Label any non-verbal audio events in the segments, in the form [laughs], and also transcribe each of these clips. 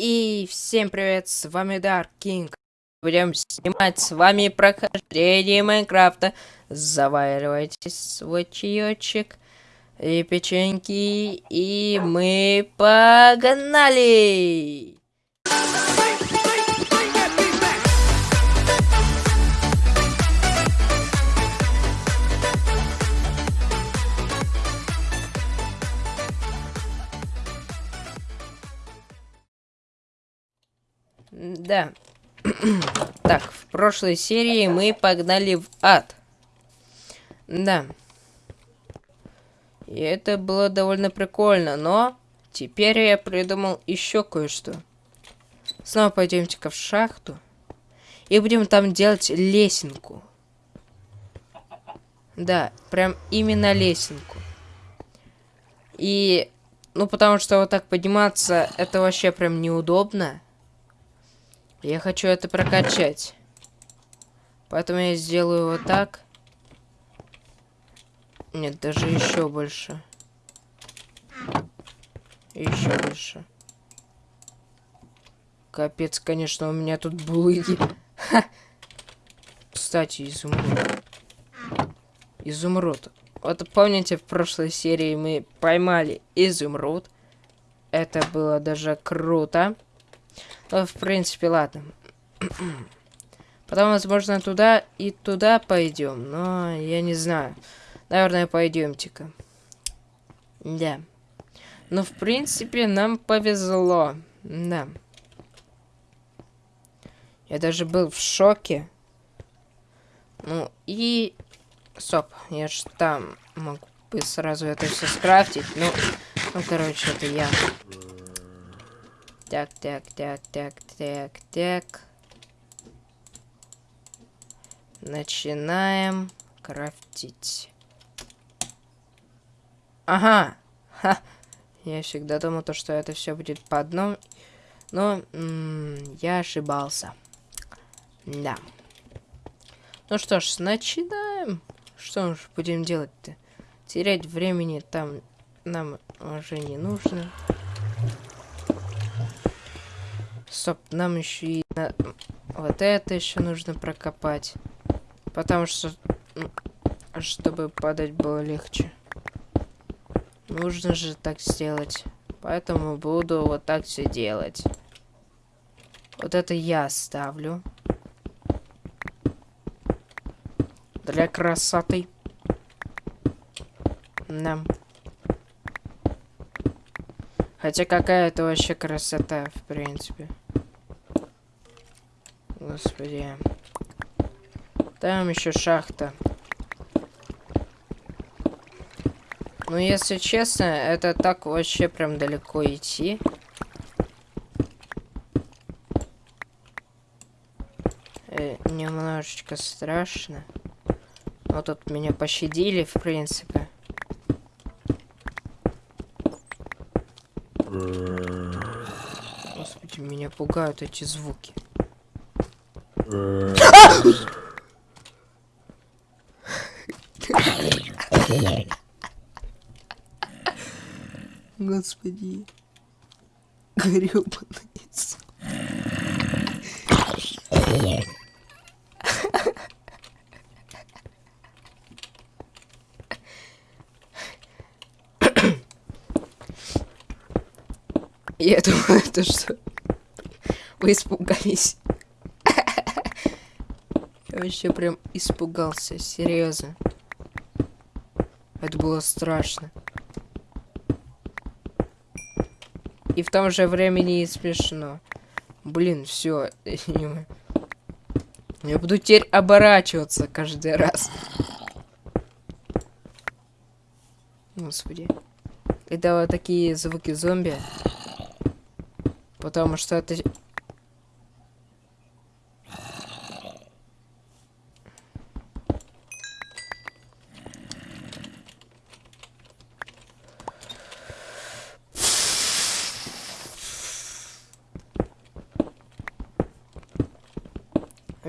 И всем привет, с вами Dark King. Будем снимать с вами прохождение Майнкрафта. Заваривайте свой чаечек и печеньки, и мы погнали! Да. [clears throat] так, в прошлой серии мы погнали в ад. Да. И это было довольно прикольно, но теперь я придумал еще кое-что. Снова пойдемте-ка в шахту. И будем там делать лесенку. Да, прям именно лесенку. И, ну, потому что вот так подниматься, это вообще прям неудобно. Я хочу это прокачать. Поэтому я сделаю вот так. Нет, даже еще больше. Еще больше. Капец, конечно, у меня тут булыги. [laughs] Кстати, изумруд. Изумруд. Вот помните, в прошлой серии мы поймали изумруд. Это было даже круто. Ну, в принципе, ладно. Потом, возможно, туда и туда пойдем. Но я не знаю. Наверное, пойдемте-ка. Да. Ну, в принципе, нам повезло. Да. Я даже был в шоке. Ну, и... Стоп, я же там могу бы сразу это все скрафтить. Ну, ну, короче, это я. Так, так, так, так, так, так. Начинаем крафтить. Ага. Ха. Я всегда думал, то, что это все будет по одному. Но я ошибался. Да. Ну что ж, начинаем. Что ж будем делать-то? Терять времени там нам уже не нужно. Стоп, нам еще и на... вот это еще нужно прокопать. Потому что, чтобы падать было легче. Нужно же так сделать. Поэтому буду вот так все делать. Вот это я ставлю. Для красоты. Да. Хотя какая это вообще красота, в принципе. Господи. Там еще шахта. Ну, если честно, это так вообще прям далеко идти. Э, немножечко страшно. Вот тут меня пощадили, в принципе. Господи, меня пугают эти звуки. Господи. Гребаный Я думаю, это что вы испугались. Я вообще прям испугался, серьезно. Это было страшно. И в том же времени и смешно. Блин, все. Я буду теперь оборачиваться каждый раз. Господи. Это вот такие звуки зомби. Потому что это...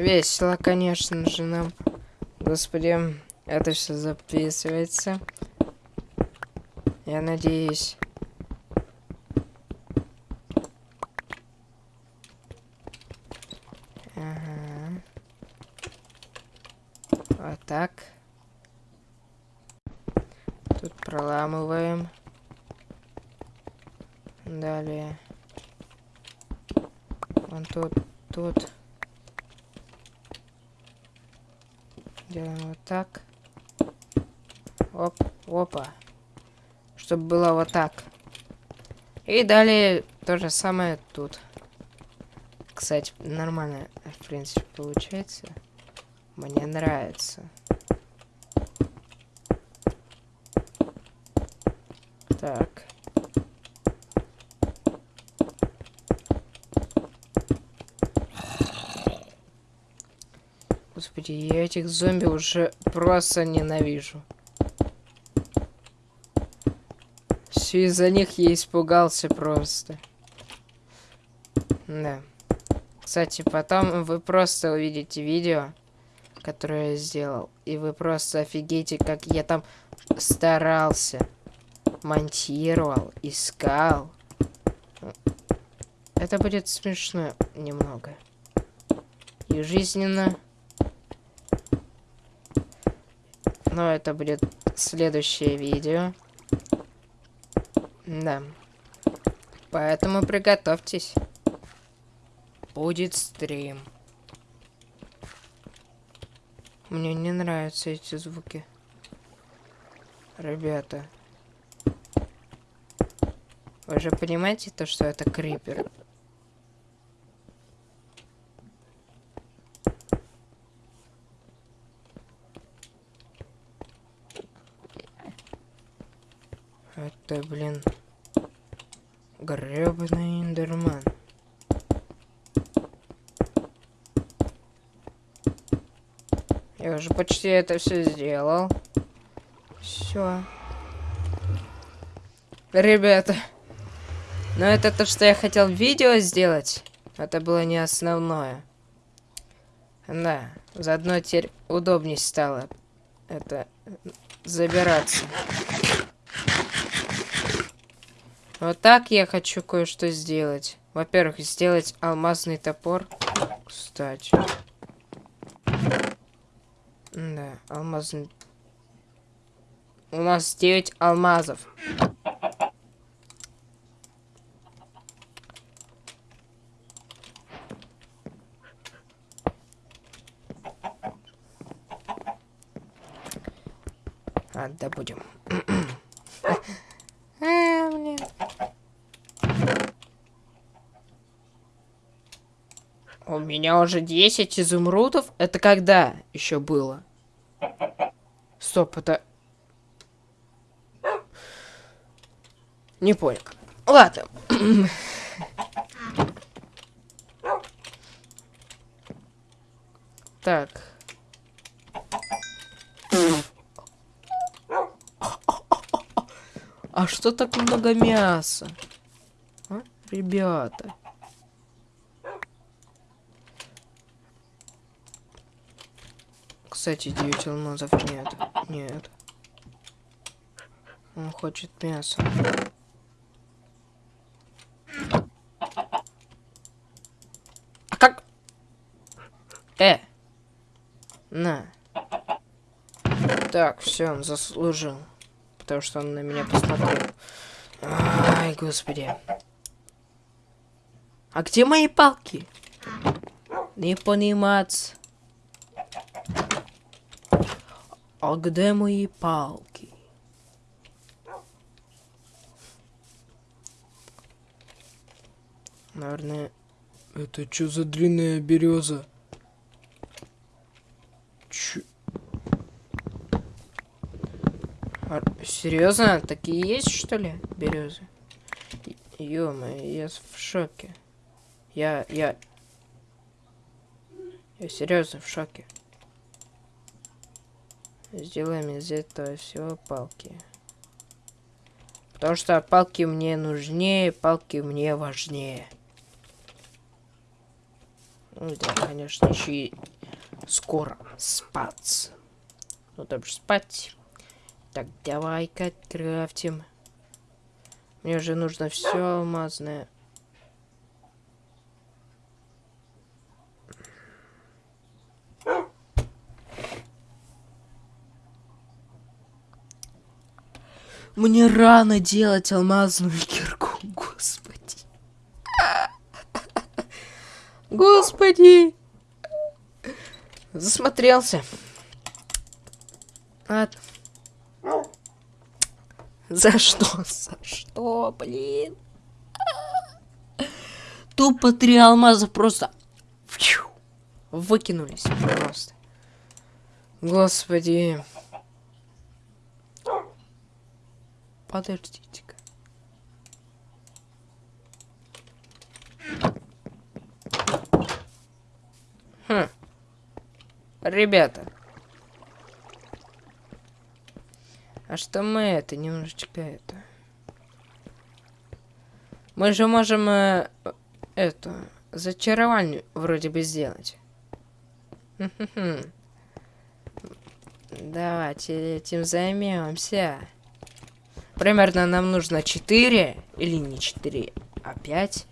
весело, конечно же, нам. Господи, это все записывается. Я надеюсь. Ага. Вот так. Тут проламываем. Далее. Вон тут, тут. Вот так. Оп, опа. Чтобы было вот так. И далее то же самое тут. Кстати, нормально, в принципе, получается. Мне нравится. Так. Господи, я этих зомби уже просто ненавижу. Все из-за них я испугался просто. Да. Кстати, потом вы просто увидите видео, которое я сделал. И вы просто офигеете, как я там старался. Монтировал, искал. Это будет смешно немного. И жизненно. Но это будет следующее видео. Да. Поэтому приготовьтесь. Будет стрим. Мне не нравятся эти звуки. Ребята. Вы же понимаете то, что это крипер? Это, блин, гребаный индерман. Я уже почти это все сделал. Все. Ребята. Но это то, что я хотел видео сделать. Это было не основное. Да, заодно теперь удобнее стало это забираться. Вот так я хочу кое-что сделать. Во-первых, сделать алмазный топор. Кстати. Да, алмазный... У нас 9 алмазов. А, добудем. а, блин. У меня уже 10 изумрудов. Это когда еще было? Стоп, это... Не понял. Ладно. так. А что так много мяса? А? Ребята. Кстати, 9 алмазов нет. Нет. Он хочет мясо. А как? Э! На. Так, все, он заслужил. Потому что он на меня посмотрел. Ай, господи. А где мои палки? Не понимать. А где мои палки? Наверное... Это что за длинная береза? Чё? А, серьезно? Такие есть, что ли, березы? ё я в шоке. Я, я... Я серьезно в шоке. Сделаем из этого всего палки. Потому что палки мне нужнее, палки мне важнее. Ну да, конечно, еще и скоро спать. Ну там же спать. Так, давай-ка крафтим. Мне уже нужно все алмазное. Мне рано делать алмазную кирку, господи. Господи. Засмотрелся. Ладно. За что? За что, блин? Тупо три алмаза просто выкинулись просто. Господи. Подождите-ка. Хм. Ребята. А что мы это немножечко это? Мы же можем э, эту зачарование вроде бы сделать. Давайте этим займемся. Примерно нам нужно 4, или не 4, а 5.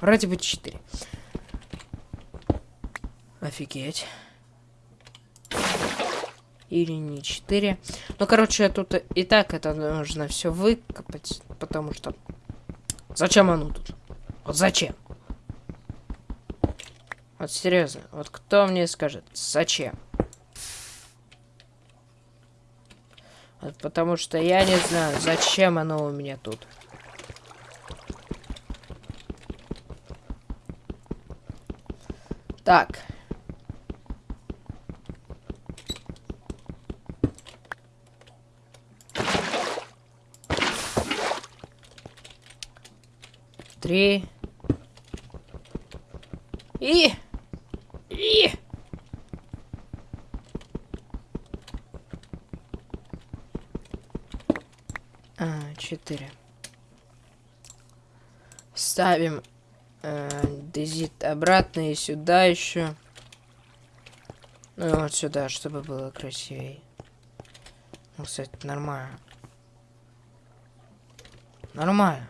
Вроде бы 4. Офигеть. Или не 4. Ну, короче, тут и так это нужно все выкопать, потому что... Зачем оно тут? Вот зачем? Вот серьезно, вот кто мне скажет, зачем? Потому что я не знаю, зачем оно у меня тут. Так. Три. И... А, четыре. Ставим э, дезит обратно и сюда еще. Ну вот сюда, чтобы было красивее. Ну, кстати, нормально. Нормально.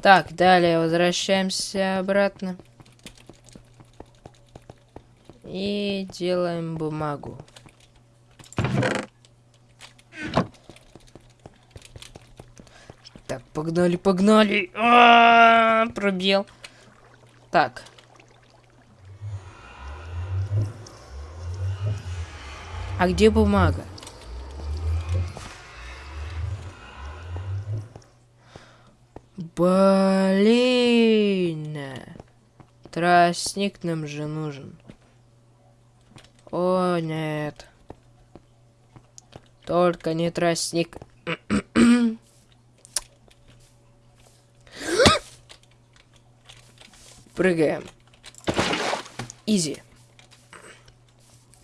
Так, далее возвращаемся обратно. И делаем бумагу. Так, погнали, погнали. А -а -а, пробел. Так. А где бумага? Блин. Тростник нам же нужен. О, нет. Только не тростник. [clears throat] Прыгаем. Изи.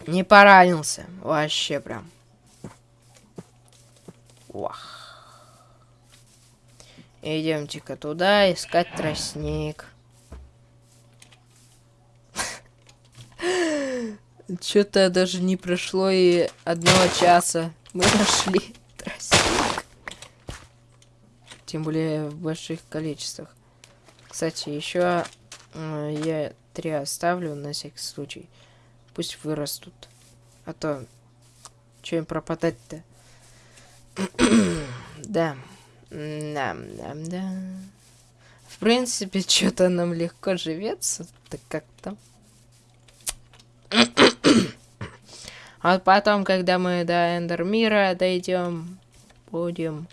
Не поранился. Вообще прям. Вах. Идемте-ка туда искать тростник. Что-то даже не прошло и одного часа. Мы нашли тростник. Тем более в больших количествах. Кстати, еще я три оставлю на всякий случай. Пусть вырастут. А то, что им пропадать-то? [clears throat] да. Да, да, да. В принципе, что-то нам легко живется. Так как-то. А потом, когда мы до Эндермира дойдем, будем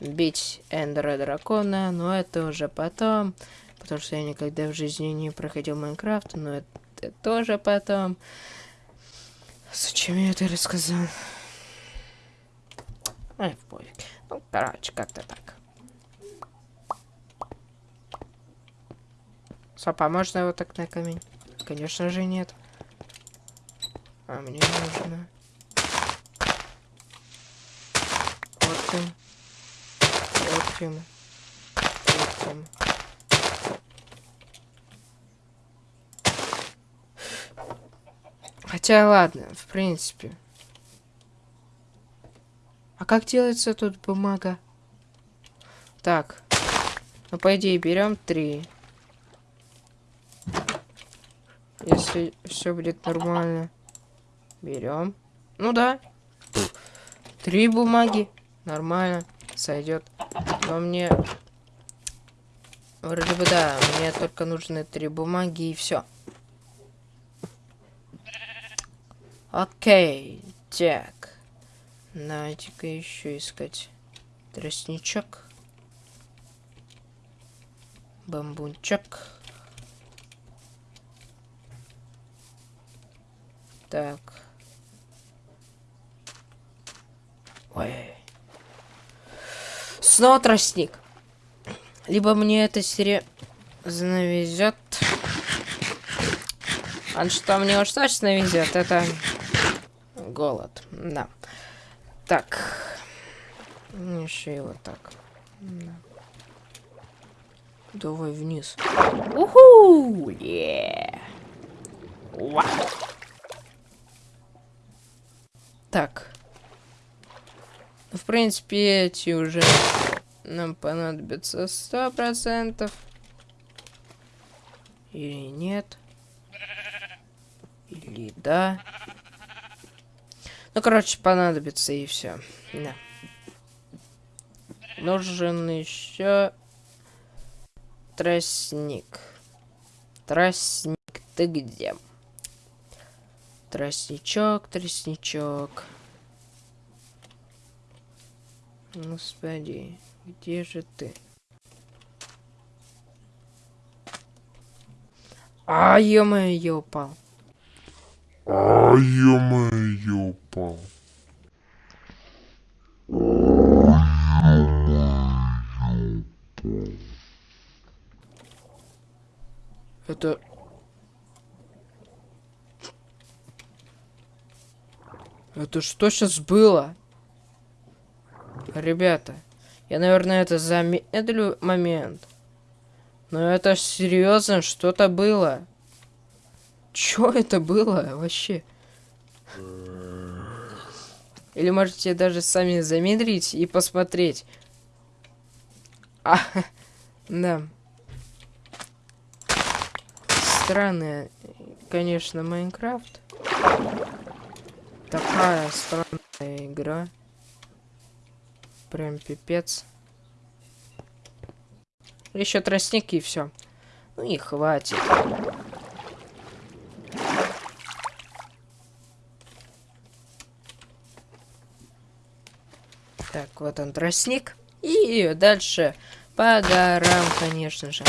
бить Эндера Дракона, но это уже потом, потому что я никогда в жизни не проходил Майнкрафт, но это, это тоже потом. Зачем я это рассказал? Ай, в пофиг. Ну, короче, как-то так. Стоп, а можно его так на камень? Конечно же нет. А мне нужно... Вот им. Вот им. Хотя ладно, в принципе. А как делается тут бумага? Так. Ну, по идее, берем три. Если все будет нормально. Берем. Ну да. Три бумаги. Нормально. Сойдет. Но мне... Вроде бы да. Мне только нужны три бумаги и все. Окей. Так. Давайте-ка еще искать тростничок. Бамбунчик. Так. Ой. Снова тростник. Либо мне это серьезно везет. А что мне уж точно везет, это голод. Да. Так. Еще и вот так. Да. Давай вниз. Уху! Yeah. Так. В принципе, эти уже нам понадобятся сто процентов. Или нет. Или да. Ну, короче, понадобится и все. Да. Нужен еще тростник. Тростник, ты где? Тростничок, тростничок. Господи, где же ты? А, ё-моё, я упал. А, ё-моё, я упал. Это... Это что сейчас было? Ребята, я, наверное, это замедлю момент. Но это серьезно, что-то было. Чё это было вообще? Или можете даже сами замедлить и посмотреть. А, [laughs] да. Странная, конечно, Майнкрафт. Такая странная игра. Прям пипец. Еще тростник и все. Ну и хватит. Так, вот он тростник. И дальше по горам, конечно же.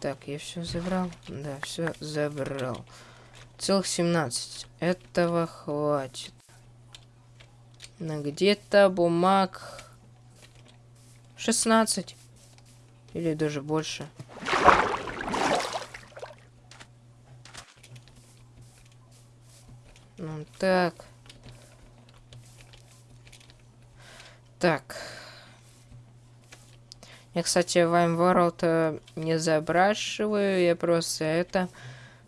Так, я все забрал? Да, все забрал. Целых 17. Этого хватит. Где-то бумаг 16. Или даже больше. Ну так. Так. Я, кстати, Вайм World не забрашиваю. Я просто это...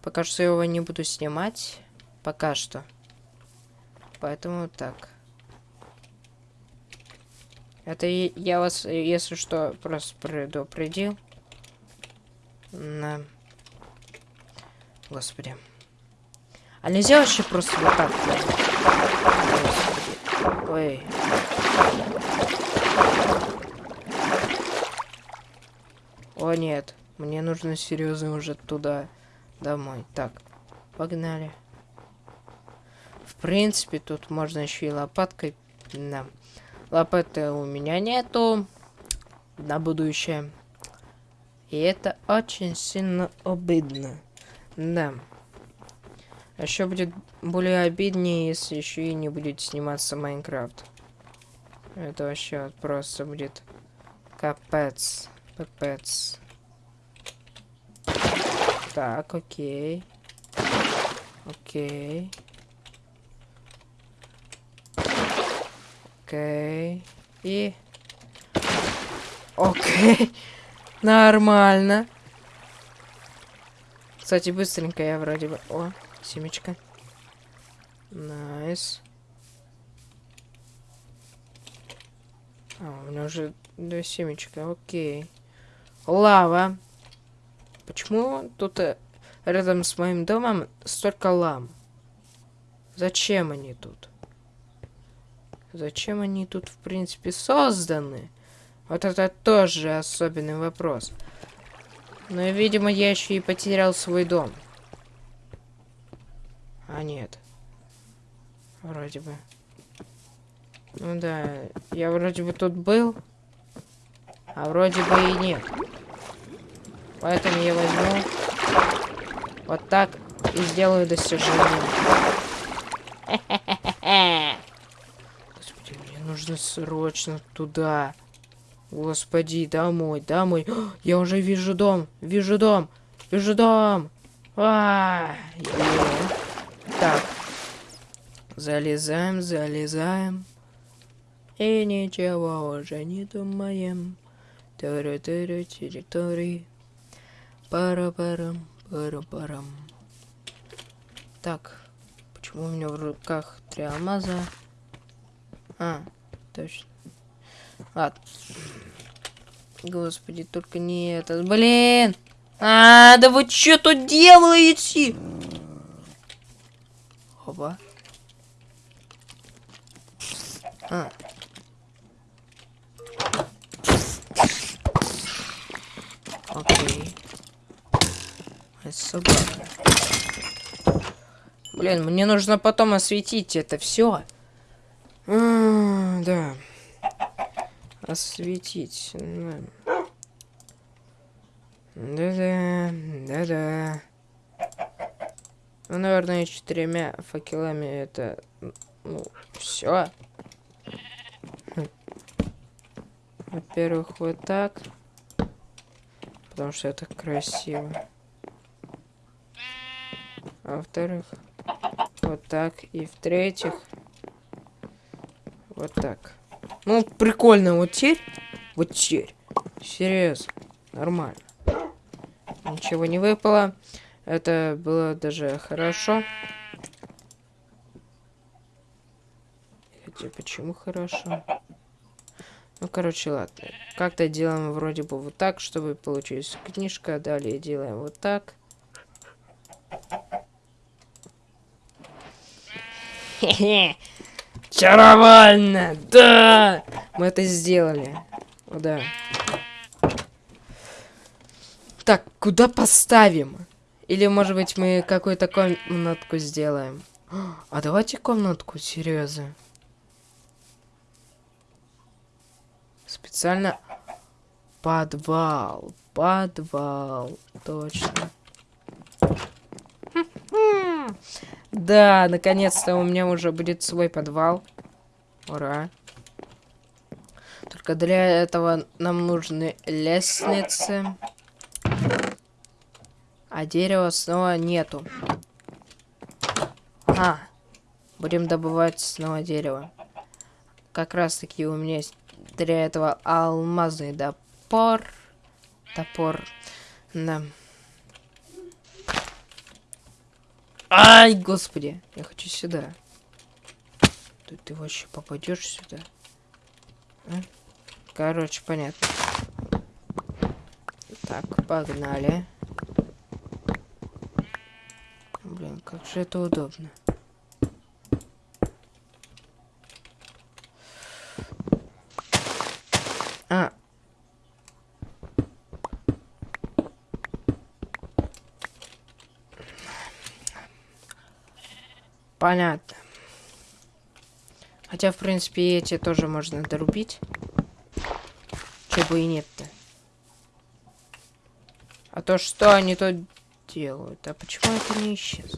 Пока что его не буду снимать. Пока что. Поэтому так. Это я вас, если что, просто предупредил. На. Господи. А нельзя вообще просто вот так? Господи. Ой. О нет, мне нужно серьезно уже туда, домой. Так, погнали. В принципе, тут можно еще и лопаткой. Да. Лопаты у меня нету на будущее. И это очень сильно обидно. Да. Еще будет более обиднее, если еще и не будет сниматься Майнкрафт. Это вообще просто будет капец. Капец. Так, окей. Окей. Окей. И... Окей. [laughs] Нормально. Кстати, быстренько я вроде бы... О, семечка. Nice. А, у меня уже две семечка, окей. Лава. Почему тут э, рядом с моим домом столько лам? Зачем они тут? Зачем они тут, в принципе, созданы? Вот это тоже особенный вопрос. Но, видимо, я еще и потерял свой дом. А нет. Вроде бы. Ну да, я вроде бы тут был, а вроде бы и нет. Поэтому я возьму вот так и сделаю достижение. [laughs] Нужно срочно туда. Господи, домой, домой. [gasps] Я уже вижу дом, вижу дом, вижу дом. А, -а, -а. Так. Залезаем, залезаем. И ничего уже не думаем. Тыры-тыры, территории. Пара-парам, пара-парам. Так. Почему у меня в руках три алмаза? А, точно. Ладно. Господи, только не этот. Блин! А, да вы что тут делаете? Опа. А. Окей. Это собака. Блин, мне нужно потом осветить это все. Да. Осветить. Да-да, да-да. Ну, наверное, четырьмя факелами это, ну, все. Во-первых, вот так. Потому что это красиво. А во-вторых, вот так. И в-третьих, вот так. Ну, прикольно. Вот теперь, вот теперь. Серьезно. Нормально. Ничего не выпало. Это было даже хорошо. Хотя, почему хорошо? Ну, короче, ладно. Как-то делаем вроде бы вот так, чтобы получилась книжка. Далее делаем вот так. Хе-хе. Чаровально! Да! Мы это сделали. О, да. Так, куда поставим? Или, может быть, мы какую-то комнатку сделаем? А давайте комнатку, серьезно. Специально подвал. Подвал. Точно. Да, наконец-то у меня уже будет свой подвал. Ура. Только для этого нам нужны лестницы. А дерева снова нету. А, будем добывать снова дерево. Как раз таки у меня есть для этого алмазный топор. Топор. Да. Ай, господи. Я хочу сюда. Ты, ты вообще попадешь сюда? А? Короче, понятно. Так, погнали. Блин, как же это удобно. А, Понятно. Хотя, в принципе, эти тоже можно дорубить. Чего и нет-то. А то что они тут делают? А почему это не исчез?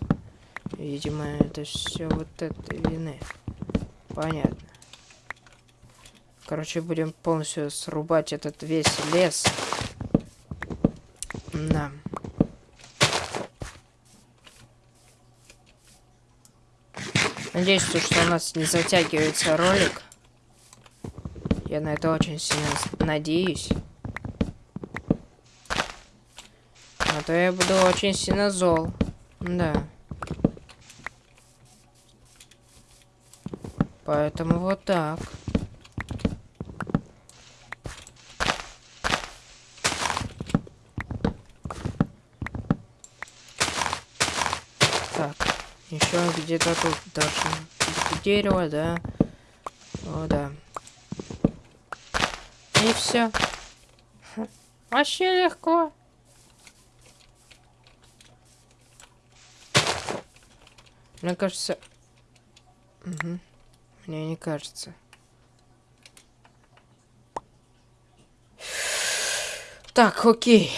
Видимо, это все вот этой вины. Понятно. Короче, будем полностью срубать этот весь лес. Да. Надеюсь, что у нас не затягивается ролик. Я на это очень сильно надеюсь. А то я буду очень сильно зол. Да. Поэтому вот так. Так, Еще где-то тут быть дерево, да? О, да. И все. Вообще легко. Мне кажется... Угу. Мне не кажется. Так, окей.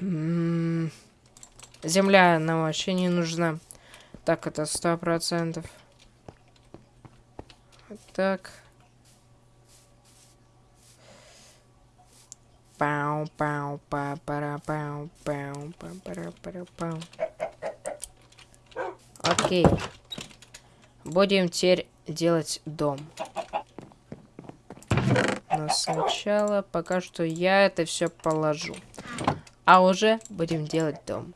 М, Земля нам вообще не нужна. Так, это сто процентов. Так. Пау, пау, па, пара, пау, пау, па, пара, пара, пау. Окей. Будем теперь делать дом. Но сначала пока что я это все положу. А уже будем делать дом.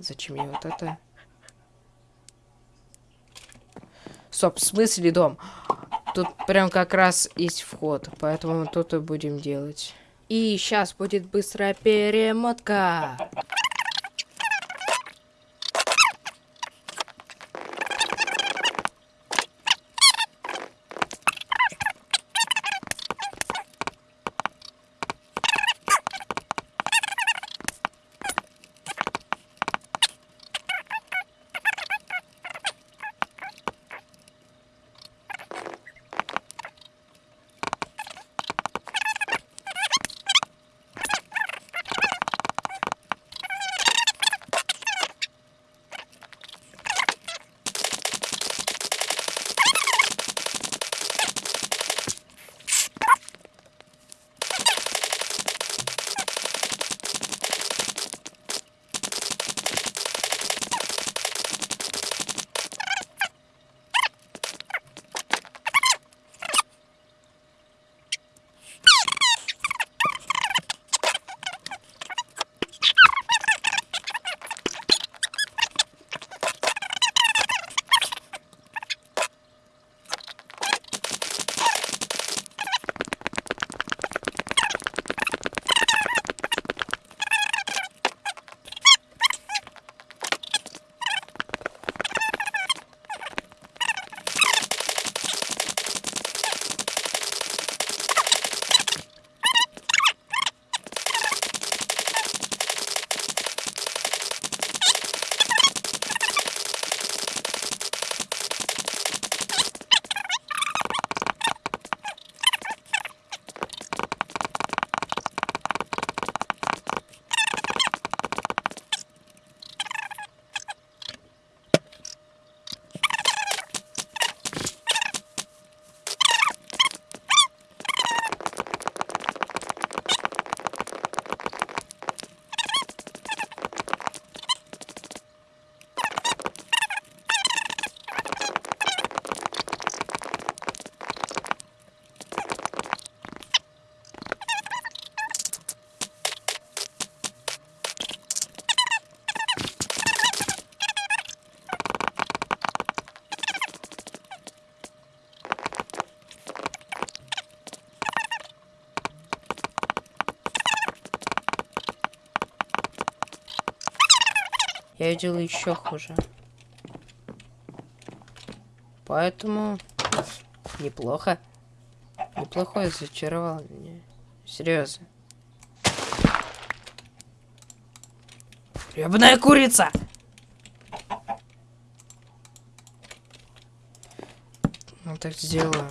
Зачем мне вот это? Стоп, в смысле дом? Тут прям как раз есть вход, поэтому тут и будем делать. И сейчас будет быстрая перемотка. Я делаю еще хуже. Поэтому неплохо. Неплохое зачаровал меня. Серьезно. Ебаная курица! Ну так сделаю.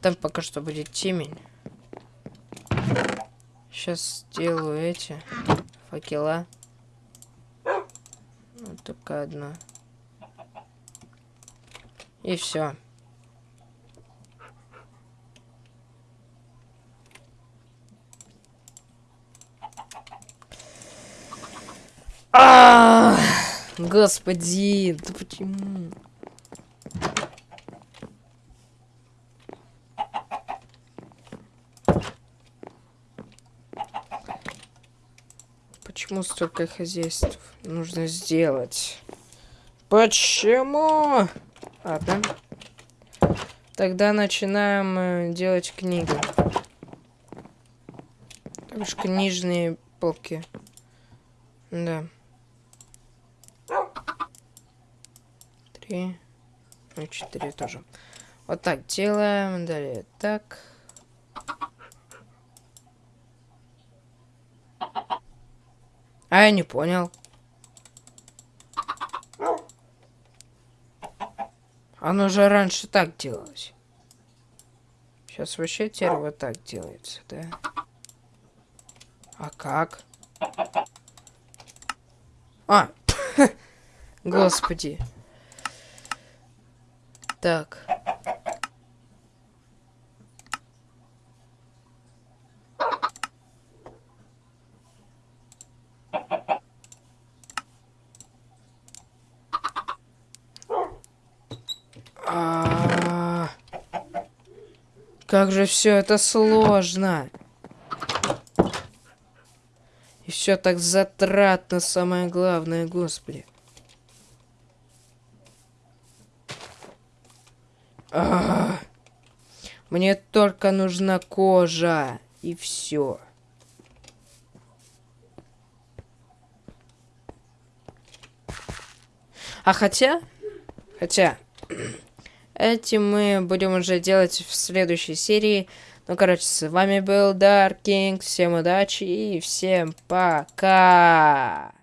Там пока что будет темень. Сейчас сделаю эти факела. Вот только одна. И все. А, Господи, да почему? Почему столько хозяйств нужно сделать? Почему? Ладно. Тогда начинаем э, делать книги. Бишь книжные полки. Да. Три. Ну, четыре тоже. Вот так делаем. Далее так. А я не понял. Оно же раньше так делалось. Сейчас вообще теперь вот так делается, да? А как? А! [laughs] Господи. Так. А, Как же все это сложно. И все так затратно, самое главное, господи. А, Мне только нужна кожа. И все. А хотя... Хотя... Этим мы будем уже делать в следующей серии. Ну, короче, с вами был Dark King. Всем удачи и всем пока!